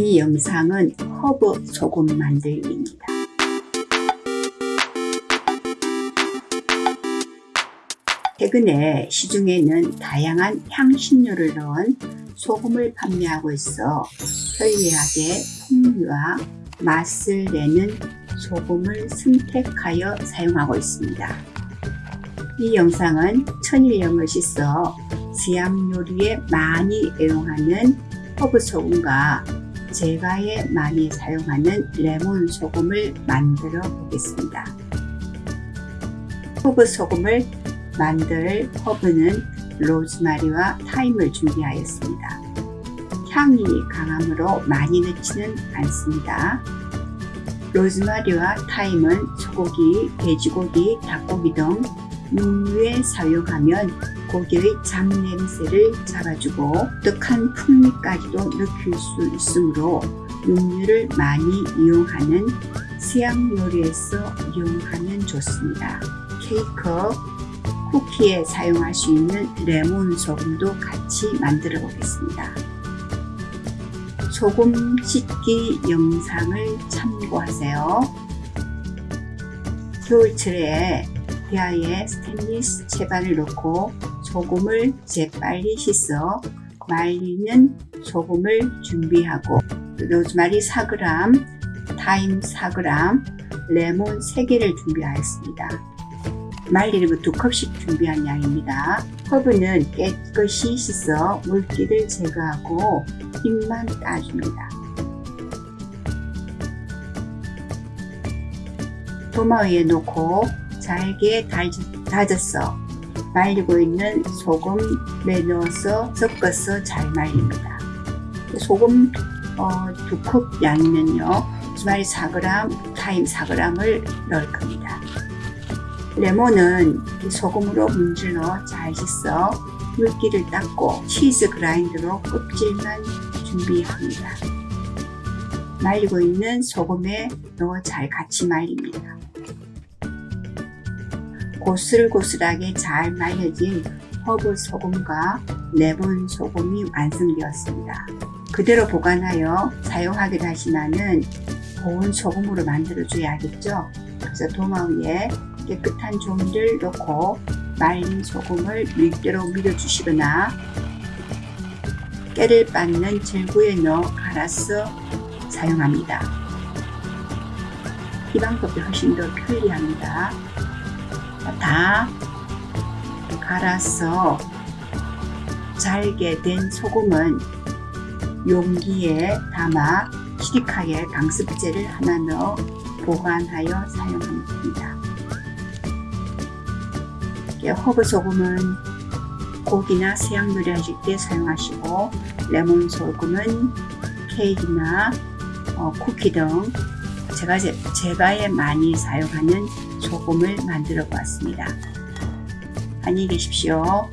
이 영상은 허브 소금 만들기입니다. 최근에 시중에는 다양한 향신료를 넣은 소금을 판매하고 있어 편리하게 풍미와 맛을 내는 소금을 선택하여 사용하고 있습니다. 이 영상은 천일염을 씻어 지암 요리에 많이 애용하는 허브 소금과 제과에 많이 사용하는 레몬 소금을 만들어 보겠습니다. 허브 소금을 만들 허브는 로즈마리와 타임을 준비하였습니다. 향이 강하므로 많이 넣지는 않습니다. 로즈마리와 타임은 소고기, 돼지고기, 닭고기 등 육류에 사용하면 고기의 잡냄새를 잡아주고 독한 풍미까지도 느낄 수 있으므로 육류를 많이 이용하는 서양 요리에서 이용하면 좋습니다. 케이크, 쿠키에 사용할 수 있는 레몬 소금도 같이 만들어 보겠습니다. 소금 씻기 영상을 참고하세요. 겨울철에 대야에 스테인리스 채반을 넣고 소금을 재빨리 씻어 말리는 소금을 준비하고 로즈마리 4g, 타임 4g, 레몬 3개를 준비하였습니다. 말리는 두 컵씩 준비한 양입니다. 허브는 깨끗이 씻어 물기를 제거하고 잎만 따줍니다. 도마 위에 놓고 잘게 다져서 말리고 있는 소금에 넣어서 섞어서 잘 말립니다. 소금 어, 두컵 양이면요. 주말이 4g, 타임 4g을 넣을 겁니다. 레몬은 소금으로 문질러 잘 씻어 물기를 닦고 치즈 그라인더로 껍질만 준비합니다. 말리고 있는 소금에 넣어 잘 같이 말립니다. 고슬고슬하게 잘 말려진 허브 소금과 레몬 소금이 완성되었습니다. 그대로 보관하여 사용하기로 하시면은 고운 소금으로 만들어 줘야겠죠. 그래서 도마 위에 깨끗한 종이를 넣고 말린 소금을 밀대로 밀어주시거나 깨를 빻는 절구에 넣어 갈아서 사용합니다. 이 방법이 훨씬 더 편리합니다. 다 갈아서 잘게 된 소금은 용기에 담아 시리카겔 강습제를 하나 넣어 보관하여 사용하면 됩니다. 허브 소금은 고기나 서양 요리 하실 때 사용하시고 레몬 소금은 케이크나 어, 쿠키 등 제과 제과에 많이 사용하는 소금을 만들어 보았습니다. 안녕히 계십시오.